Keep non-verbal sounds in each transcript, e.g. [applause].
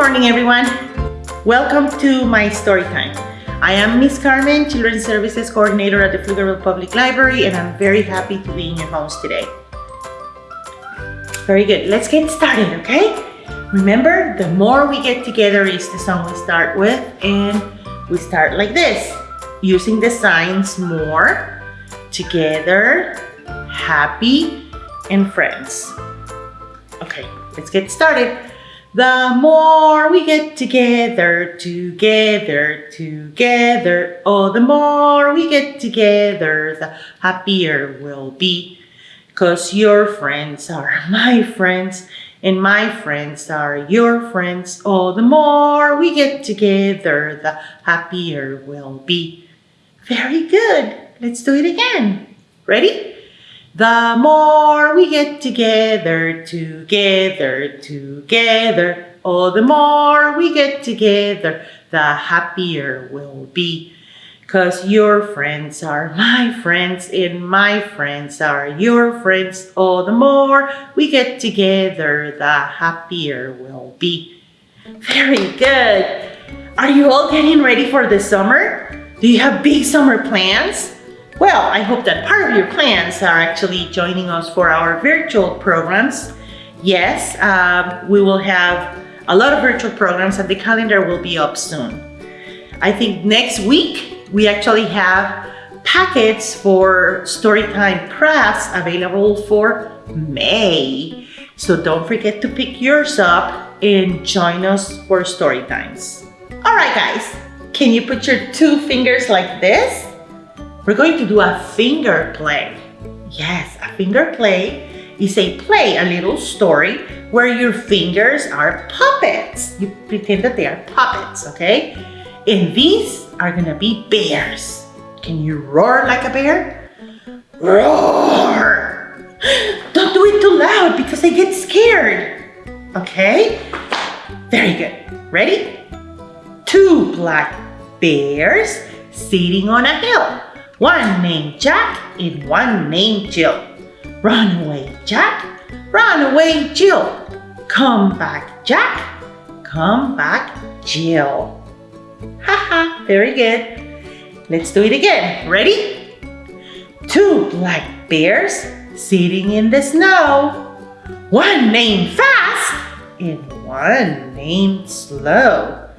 morning, everyone. Welcome to my story time. I am Miss Carmen, Children's Services Coordinator at the Pflugerville Public Library, and I'm very happy to be in your homes today. Very good. Let's get started, okay? Remember, the more we get together is the song we start with, and we start like this, using the signs more, together, happy, and friends. Okay, let's get started. The more we get together, together, together, oh, the more we get together, the happier we'll be. Cause your friends are [laughs] my friends, and my friends are your friends. Oh, the more we get together, the happier we'll be. Very good. Let's do it again. Ready? The more we get together, together, together, oh, the more we get together, the happier we'll be. Cause your friends are my friends and my friends are your friends. Oh, the more we get together, the happier we'll be. Very good. Are you all getting ready for the summer? Do you have big summer plans? Well, I hope that part of your plans are actually joining us for our virtual programs. Yes, um, we will have a lot of virtual programs and the calendar will be up soon. I think next week we actually have packets for Storytime Press available for May. So don't forget to pick yours up and join us for story times. All right, guys, can you put your two fingers like this? We're going to do a finger play. Yes, a finger play is a play, a little story where your fingers are puppets. You pretend that they are puppets, okay? And these are gonna be bears. Can you roar like a bear? Roar! Don't do it too loud because I get scared. Okay? Very good. Ready? Two black bears sitting on a hill. One named Jack and one named Jill. Run away, Jack. Run away, Jill. Come back, Jack. Come back, Jill. Haha, very good. Let's do it again. Ready? Two black bears sitting in the snow. One named Fast and one named Slow.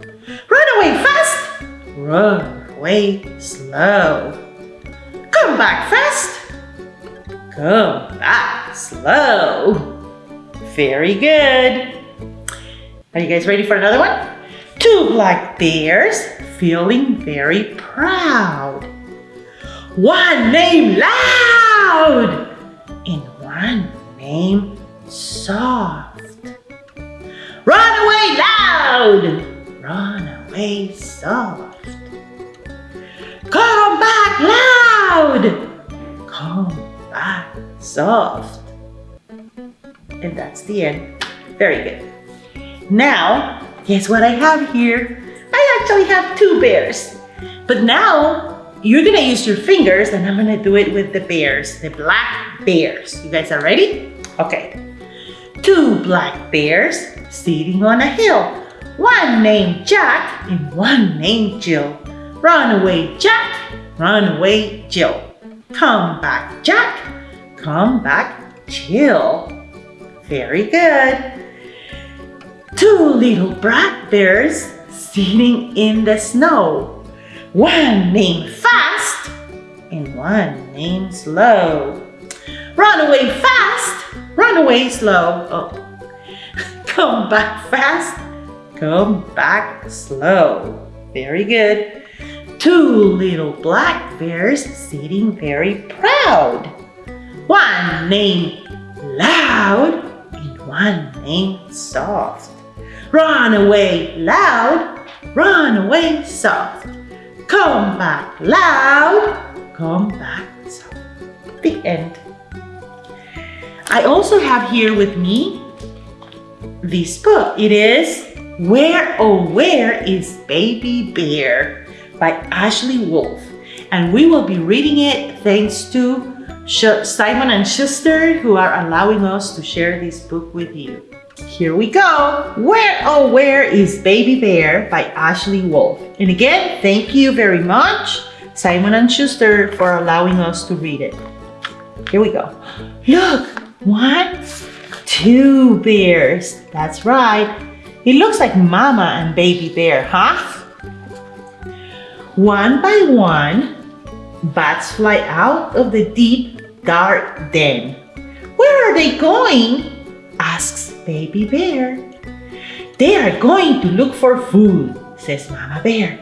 Run away fast. Run away slow. Come back fast. Come back slow. Very good. Are you guys ready for another one? Two black bears feeling very proud. One name Loud and one name Soft. Run away loud! Run away soft. Come back loud. Come back soft. And that's the end. Very good. Now, guess what I have here? I actually have two bears. But now, you're gonna use your fingers and I'm gonna do it with the bears, the black bears. You guys are ready? Okay. Two black bears sitting on a hill. One named Jack and one named Jill. Run away, Jack. Run away, Jill. Come back, Jack. Come back, Jill. Very good. Two little black bears sitting in the snow. One named Fast and one named Slow. Run away fast, run away slow. Oh. [laughs] Come back fast, come back slow. Very good two little black bears sitting very proud. One named Loud and one named Soft. Run away loud, run away soft. Come back loud, come back soft. The end. I also have here with me this book. It is Where Oh Where is Baby Bear? By Ashley Wolf. And we will be reading it thanks to Simon and Schuster who are allowing us to share this book with you. Here we go. Where, oh, where is Baby Bear by Ashley Wolf. And again, thank you very much, Simon and Schuster, for allowing us to read it. Here we go. Look, one, two bears. That's right. It looks like Mama and Baby Bear, huh? One by one, bats fly out of the deep, dark den. Where are they going? asks Baby Bear. They are going to look for food, says Mama Bear.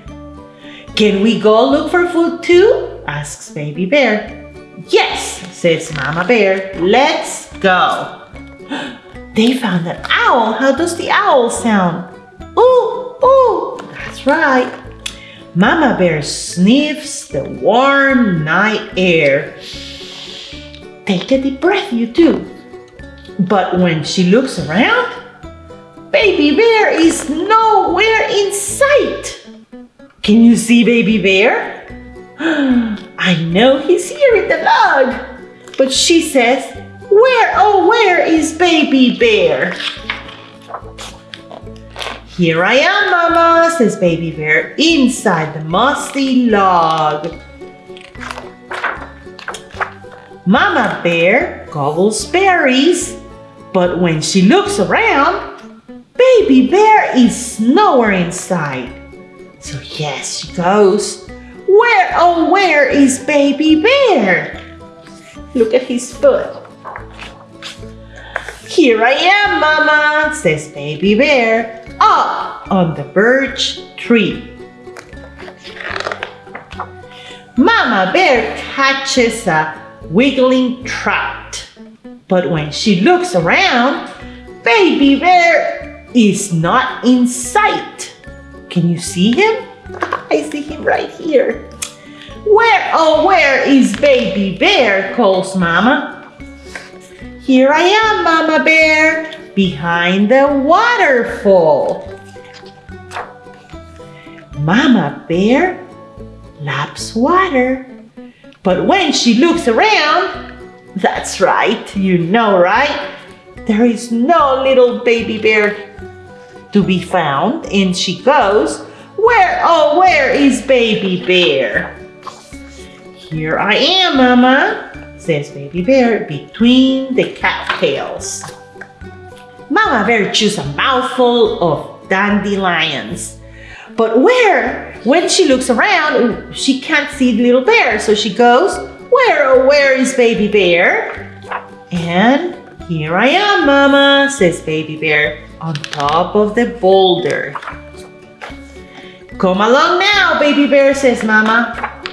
Can we go look for food too? asks Baby Bear. Yes, says Mama Bear. Let's go. [gasps] They found an owl. How does the owl sound? Ooh, ooh, that's right. Mama Bear sniffs the warm night air. Take a deep breath, you too. But when she looks around, Baby Bear is nowhere in sight. Can you see Baby Bear? [gasps] I know he's here in the log. But she says, where, oh, where is Baby Bear? Here I am, Mama, says Baby Bear, inside the musty log. Mama Bear gobbles berries but when she looks around, Baby Bear is nowhere in sight. So yes, she goes, Where, oh, where is Baby Bear? Look at his foot. Here I am, Mama, says Baby Bear, up on the birch tree. Mama Bear catches a wiggling trout. But when she looks around, Baby Bear is not in sight. Can you see him? I see him right here. Where, oh, where is Baby Bear? calls Mama. Here I am, Mama Bear, behind the waterfall. Mama Bear laps water. But when she looks around, that's right, you know, right? There is no little baby bear to be found. And she goes, where, oh, where is baby bear? Here I am, Mama, says baby bear between the cattails. Mama bear chews a mouthful of dandelions. But where? When she looks around, she can't see the little bear. So she goes, where, oh, where is Baby Bear? And here I am, Mama, says Baby Bear, on top of the boulder. Come along now, Baby Bear, says Mama.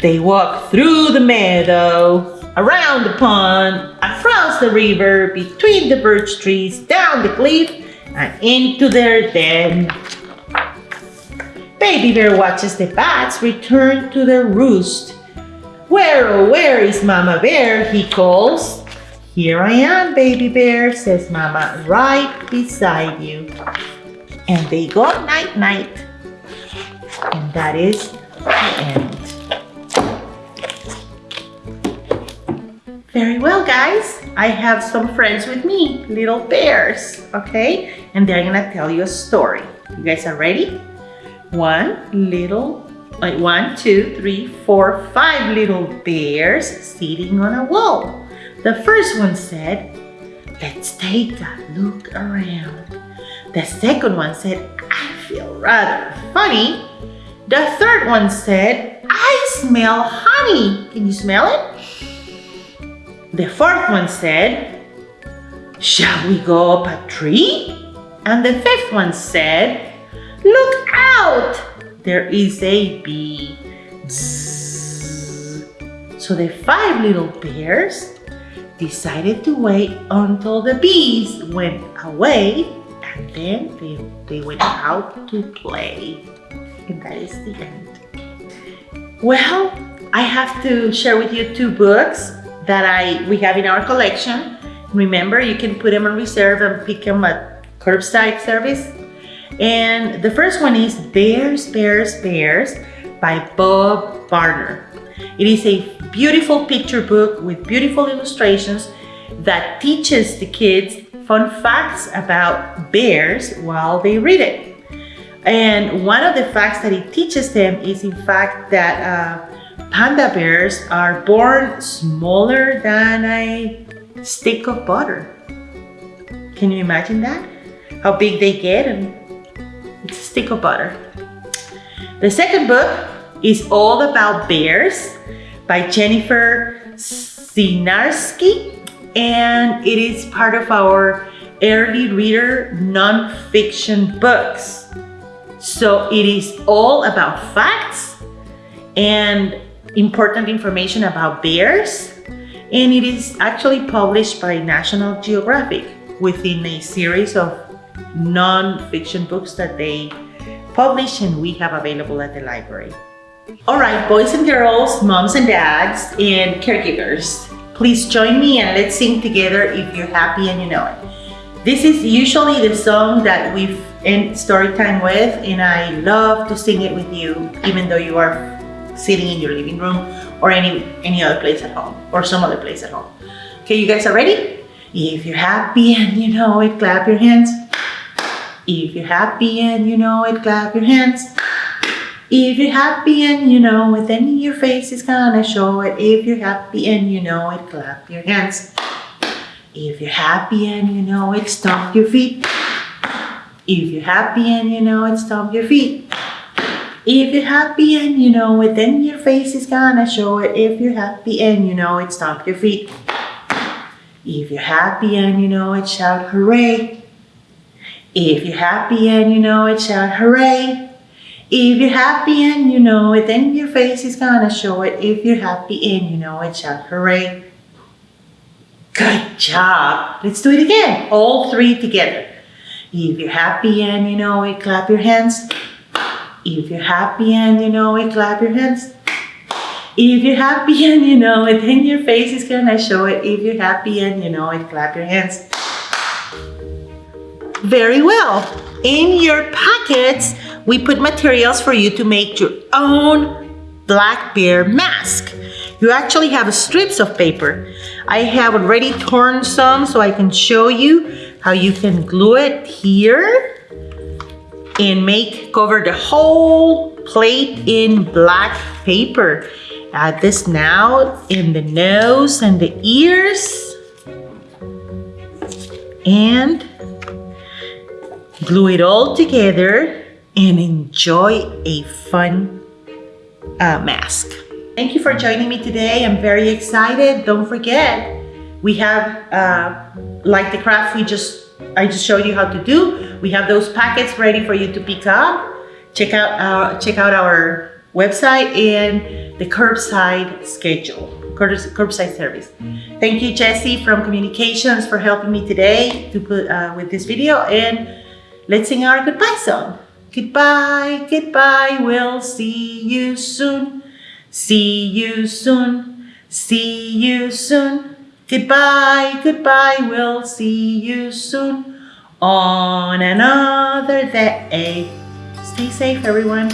They walk through the meadow, around the pond, across the river, between the birch trees, down the cliff, and into their den. Baby Bear watches the bats return to their roost where, oh, where is Mama Bear? He calls. Here I am, baby bear, says Mama, right beside you. And they go night-night. And that is the end. Very well, guys. I have some friends with me, little bears, okay? And they're gonna tell you a story. You guys are ready? One little like one, two, three, four, five little bears sitting on a wall. The first one said, let's take a look around. The second one said, I feel rather funny. The third one said, I smell honey. Can you smell it? The fourth one said, shall we go up a tree? And the fifth one said, look out, there is a bee. So the five little bears decided to wait until the bees went away and then they, they went out to play. And that is the end. Well, I have to share with you two books that I we have in our collection. Remember, you can put them on reserve and pick them at curbside service and the first one is Bears, Bears, Bears by Bob Barner. It is a beautiful picture book with beautiful illustrations that teaches the kids fun facts about bears while they read it. And one of the facts that it teaches them is in fact that uh, panda bears are born smaller than a stick of butter. Can you imagine that? How big they get and it's a stick of butter. The second book is all about bears by Jennifer Sinarsky and it is part of our early reader nonfiction books. So it is all about facts and important information about bears and it is actually published by National Geographic within a series of non-fiction books that they publish and we have available at the library. All right, boys and girls, moms and dads, and caregivers, please join me and let's sing together if you're happy and you know it. This is usually the song that we've end story time with and I love to sing it with you even though you are sitting in your living room or any, any other place at home or some other place at home. Okay, you guys are ready? If you're happy and you know it, clap your hands. If you're happy and you know it, clap your hands. If you're happy and you know it, then your face is gonna show it. If you're happy and you know it, clap your hands. If you're happy and you know it, stomp your feet. If you're happy and you know it, stomp your feet. If you're happy and you know it, then your face is gonna show it. If you're happy and you know it, stomp your feet. If you're happy and you know it, shout hooray. If you're happy and you know it, shout hooray. If you're happy and you know it, then your face is gonna show it. If you're happy and you know it, shout hooray. Good job. Let's do it again. All three together. If you're happy and you know it, clap your hands. If you're happy and you know it, clap your hands. If you're happy [laughs] and you know it, then your face is gonna show it. If you're happy and you know it, clap your hands. Very well. In your packets, we put materials for you to make your own black bear mask. You actually have strips of paper. I have already torn some so I can show you how you can glue it here and make cover the whole plate in black paper. Add this now in the nose and the ears and glue it all together and enjoy a fun uh, mask. Thank you for joining me today. I'm very excited. Don't forget, we have, uh, like the craft we just I just showed you how to do. We have those packets ready for you to pick up. Check out our, check out our website and the curbside schedule, curbside service. Thank you, Jesse from Communications for helping me today to put uh, with this video and let's sing our goodbye song. Goodbye, goodbye, we'll see you soon. See you soon, see you soon. Goodbye, goodbye, we'll see you soon on another day. Stay safe, everyone.